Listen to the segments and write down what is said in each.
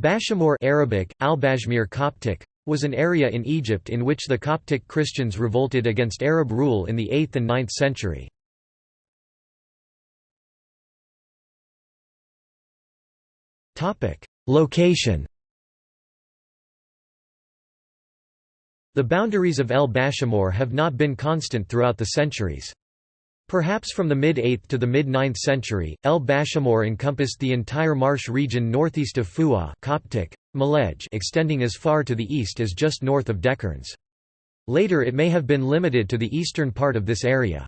Bashamor Arabic, Al-Bashmir Coptic, was an area in Egypt in which the Coptic Christians revolted against Arab rule in the 8th and 9th century. Location The boundaries of El Bashamor have not been constant throughout the centuries. Perhaps from the mid-8th to the mid-9th century, El Bashamor encompassed the entire marsh region northeast of Fu'a Coptic, Malej extending as far to the east as just north of Dekerns. Later it may have been limited to the eastern part of this area.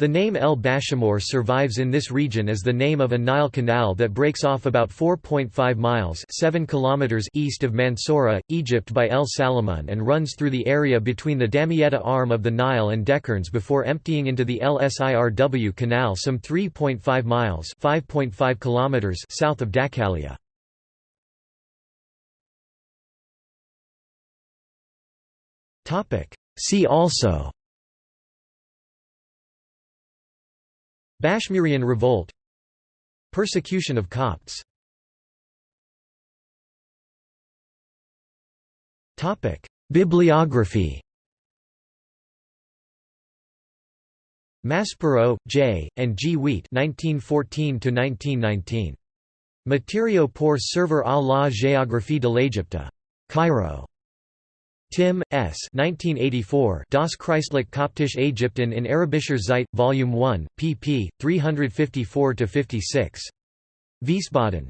The name El Bashamor survives in this region as the name of a Nile canal that breaks off about 4.5 miles 7 kilometers east of Mansoura, Egypt by El Salamun and runs through the area between the Damietta arm of the Nile and Dekerns before emptying into the LSIRW canal some 3.5 miles 5.5 kilometers south of Dakalia. See also Bashmurian revolt Persecution of Copts Bibliography Maspero, J., and G. Wiet 1914 Matériaux pour servir à la géographie de l'Égypte. Cairo. Timm, S. 1984 Das Christliche Koptische Ägypten in Arabischer Zeit, Volume 1, pp. 354–56. Wiesbaden.